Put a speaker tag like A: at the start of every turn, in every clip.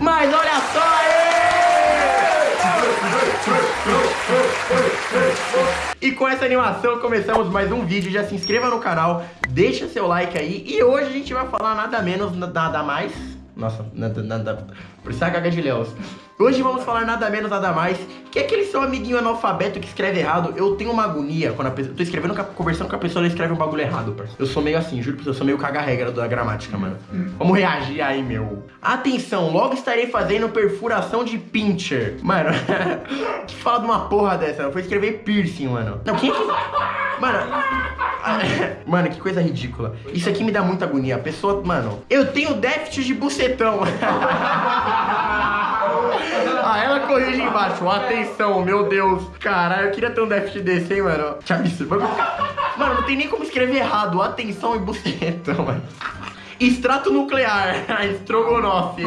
A: Mas olha só aí! E com essa animação começamos mais um vídeo. Já se inscreva no canal, deixa seu like aí. E hoje a gente vai falar nada menos, nada mais. Nossa, nada, nada. Por isso é a gaga de Leos. Hoje vamos falar nada menos, nada mais que aquele seu amiguinho analfabeto que escreve errado. Eu tenho uma agonia quando a pessoa. Tô escrevendo, conversando com a pessoa, ela escreve um bagulho errado, parceiro. Eu sou meio assim, juro pra você, eu sou meio caga-regra da gramática, mano. Vamos reagir aí, meu. Atenção, logo estarei fazendo perfuração de pincher. Mano, que fala de uma porra dessa? Eu vou escrever piercing, mano. Não, quem é que. Mano. Mano, que coisa ridícula. Isso aqui me dá muita agonia. A pessoa, mano, eu tenho déficit de bucetão. ah, ela corrige embaixo. Atenção, meu Deus. Caralho, eu queria ter um déficit desse, hein, mano. Que absurdo. Mano, não tem nem como escrever errado. Atenção e bucetão, mano. Extrato nuclear. Estrogonofe.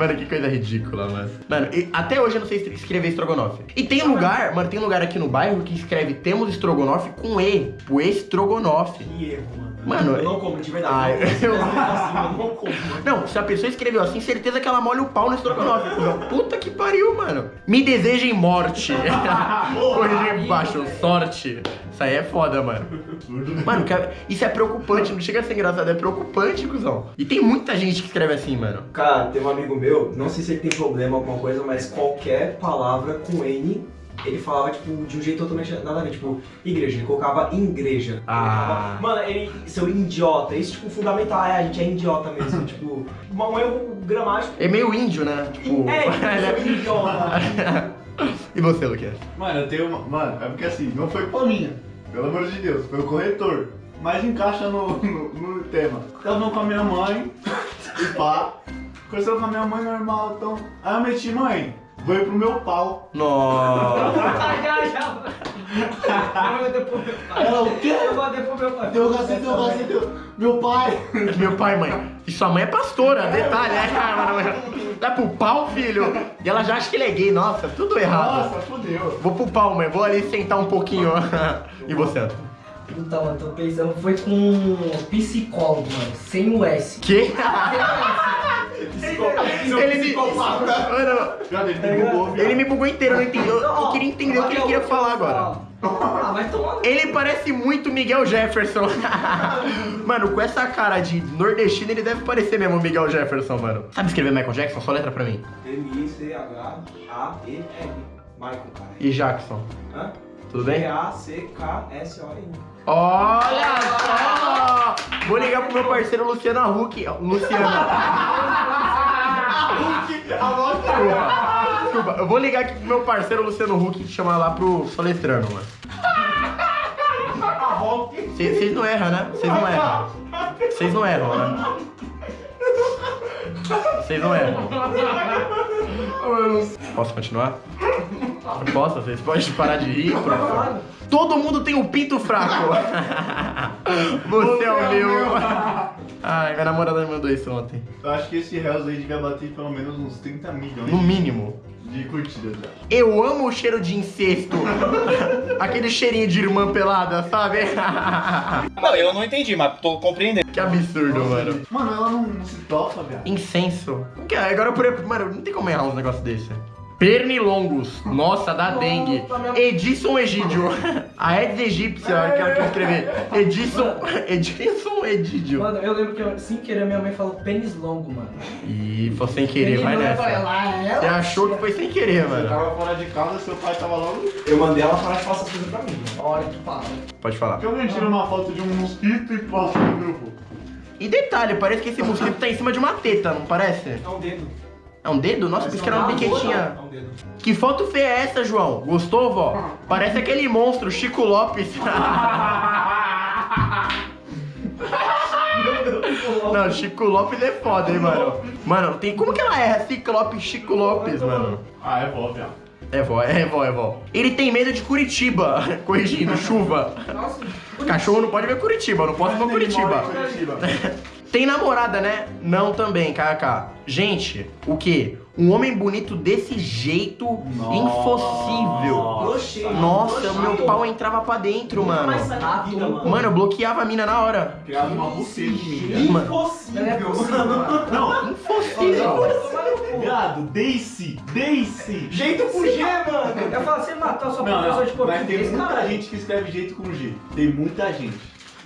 A: Mano, que coisa ridícula, mano. Mano, até hoje eu não sei escrever estrogonofe. E tem lugar, mano, tem lugar aqui no bairro que escreve temos estrogonofe com E. O estrogonofe.
B: Que erro, mano.
A: Mano,
B: eu não como, de verdade.
A: Ah,
B: eu... Assim, não como.
A: Não, se a pessoa escreveu assim, certeza que ela molha o pau no estrogonofe. Puta que pariu, mano. Me desejem morte. Corrigir embaixo, sorte. Isso aí é foda, mano. Mano, isso é preocupante, não chega a ser engraçado, é preocupante, cuzão. E tem muita gente que escreve assim, mano.
B: Cara, tem um amigo meu, não sei se ele tem problema alguma coisa, mas qualquer palavra com N ele falava, tipo, de um jeito totalmente nada a ver, tipo, igreja, ele colocava igreja.
A: Ah.
B: Ele mano, ele, seu idiota, isso, tipo, fundamental, é, a gente é idiota mesmo, tipo, um erro gramático.
A: É meio índio, né? Tipo,
B: é, é idiota.
A: e você, Luquinhas?
C: Mano, eu tenho uma, mano, é porque assim, não foi culpa minha, pelo amor de Deus, foi o corretor. Mas encaixa no, no, no tema. Tava com a minha mãe, e pá, conversando com a minha mãe normal, então, aí eu meti, mãe, Foi pro meu pau.
A: Nossa.
D: já, já. Eu vou depois meu pai.
C: Ela o quê?
D: Eu vou depois meu pai.
C: Teu cacete, teu cacete. Meu pai.
A: Meu pai, mãe. E sua mãe é pastora, detalhe, né, cara? Dá pro pau, filho. E ela já acha que ele é gay. Nossa, tudo errado.
C: Nossa, fodeu.
A: Vou pro pau, mãe. Vou ali sentar um pouquinho. E você?
D: Então, eu tô pensando, foi com um psicólogo, mano, sem o S.
A: Que?
C: Ele me... Mano, ele me bugou,
A: Ele me bugou inteiro, eu não entendi. Eu, eu queria entender o que ele queria falar agora.
D: Ah, vai tomar
A: Ele parece muito Miguel Jefferson. mano, com essa cara de nordestino, ele deve parecer mesmo Miguel Jefferson, mano. Sabe escrever Michael Jackson? Só letra pra mim.
B: M-I-C-H-A-E-L. Michael, cara.
A: E Jackson?
B: Hã?
A: Tudo bem?
B: G-A-C-K-S-O-N.
A: Olha só! Vou ligar pro meu parceiro Luciano Huck. Luciano. Desculpa. Desculpa. Eu vou ligar aqui pro meu parceiro Luciano Huck e chamar lá pro soletrano, mano. Vocês não erram, né? Vocês não erram. Vocês não erram, né? Vocês não erram. Posso continuar? Posso? Vocês podem parar de rir, favor? Todo mundo tem um pinto fraco. Você é o meu. Ai, minha namorada me mandou isso ontem.
C: Eu acho que esse Hells aí devia bater pelo menos uns 30 milhões
A: No mínimo.
C: de curtidas.
A: Eu amo o cheiro de incesto. Aquele cheirinho de irmã pelada, sabe?
E: Não, eu não entendi, mas tô compreendendo.
A: que absurdo, mano.
C: Mano, ela não, se toca, viado.
A: Incenso. Agora por Mano, não tem como errar um negócio desse. Pernilongos. Nossa, dá dengue. Edson Egídio. A Eds egípcia, que eu escrevi. Edson. Edson Egídio.
D: Mano, eu lembro que eu, sem querer minha mãe falou pênis longo, mano.
A: Ih, foi sem querer, vai nessa. Você achou que foi sem querer,
C: Você
A: mano.
C: tava fora de casa, seu pai tava logo.
B: Eu mandei ela parar de fazer essas coisas pra mim. mano.
D: Olha que fala.
A: Pode falar.
C: Que alguém tira uma foto de um mosquito e posta no grupo?
A: E detalhe, parece que esse mosquito tá em cima de uma teta, não parece?
B: É um dedo.
A: É um dedo? Nossa, pensei que era uma biquetinha.
B: É um dedo.
A: Que foto feia é essa, João? Gostou, vó? Parece aquele monstro, Chico Lopes. Não, Chico Lopes é foda, hein, mano. Mano, tem... como que ela erra Ciclope Chico Lopes, mano?
C: Ah, é vó, viado.
A: É vó, é vó, é vó. Ele tem medo de Curitiba. Corrigindo, chuva.
D: Nossa,
A: Cachorro não pode ver Curitiba, não posso ver Curitiba.
C: Curitiba.
A: Tem namorada, né? Não também, kkk. Gente, o quê? Um homem bonito desse jeito, impossível.
B: Oxi.
A: Nossa, o meu pau entrava pra dentro, mano.
B: vida, mano.
A: Mano, eu bloqueava a mina na hora.
C: Criava uma buceta.
A: Mano,
D: Não é
B: Impossível,
D: possível,
B: mano.
C: Não,
A: impossível.
C: viado, Daisy, Daisy.
B: Jeito com G, mano.
D: Eu falo, você matou a sua
C: Não,
D: professora de
C: não, mas tem
D: português,
C: muita
D: cara.
C: gente que escreve jeito com G. Tem muita gente.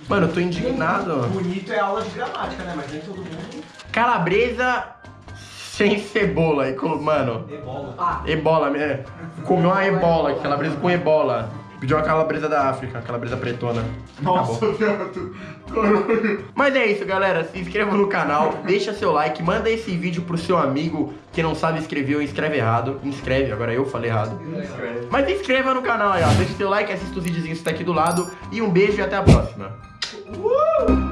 A: Mano, eu tô indignado.
B: Bonito é aula de gramática, né? Mas nem todo mundo
A: Calabresa sem cebola. E com- Mano,
B: ebola.
D: Ah,
A: ebola. é, Comeu uma ebola, calabresa com ebola. Pediu uma calabresa da África, calabresa pretona.
C: Nossa, viado.
A: Mas é isso, galera. Se inscreva no canal, deixa seu like, manda esse vídeo pro seu amigo que não sabe escrever ou escreve errado. Inscreve, agora eu falei errado. Mas se inscreva no canal aí, ó. Deixa seu like, assista os videozinhos que tá aqui do lado. E um beijo e até a próxima.
B: Uh!